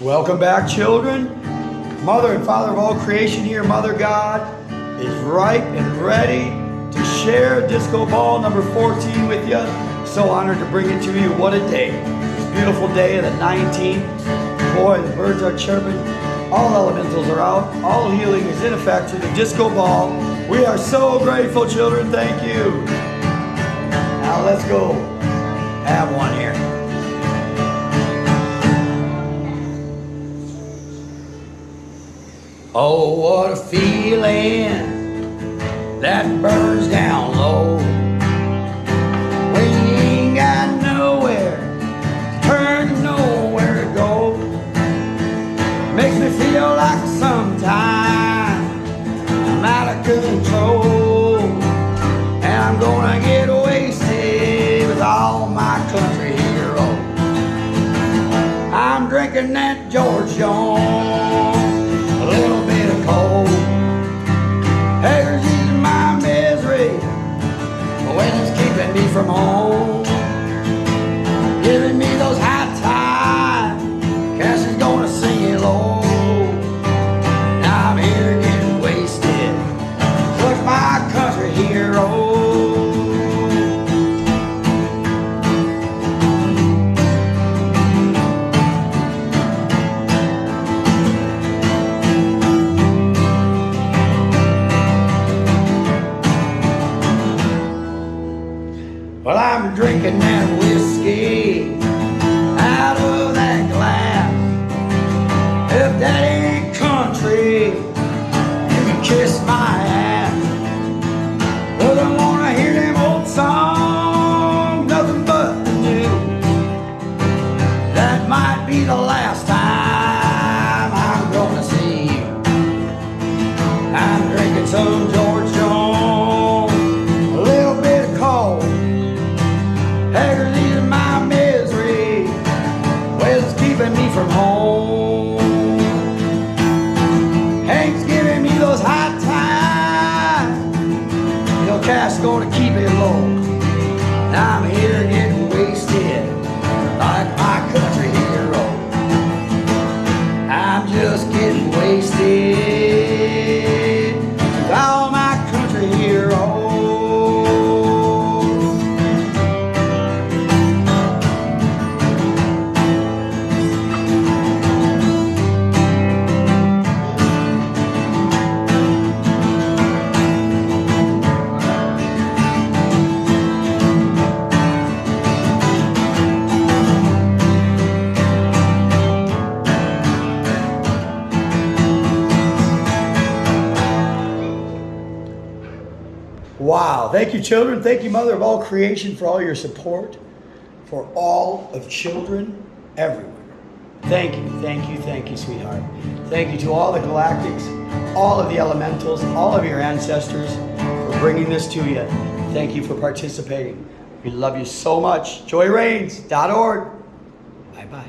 Welcome back, children. Mother and Father of all creation here, Mother God, is ripe and ready to share Disco Ball number 14 with you. So honored to bring it to you. What a day. This beautiful day of the 19th. Boy, the birds are chirping. All elementals are out. All healing is in effect through the Disco Ball. We are so grateful, children. Thank you. Now let's go have one here. Oh, what a feeling that burns down low when you ain't got nowhere nowhere to go. Makes me feel like sometimes I'm out of control and I'm gonna get wasted with all my country heroes. I'm drinking that George Jones from home. Giving me those Well, I'm drinking that whiskey out of that glass. If that ain't country, you can kiss my ass. Cause I wanna hear them old songs, nothing but the new. That might be the last time Hank's giving me those high times, you know, cash gonna keep it low. Now I'm here Wow. Thank you, children. Thank you, Mother of all creation, for all your support for all of children everywhere. Thank you, thank you, thank you, sweetheart. Thank you to all the galactics, all of the elementals, all of your ancestors for bringing this to you. Thank you for participating. We love you so much. JoyRains.org. Bye bye.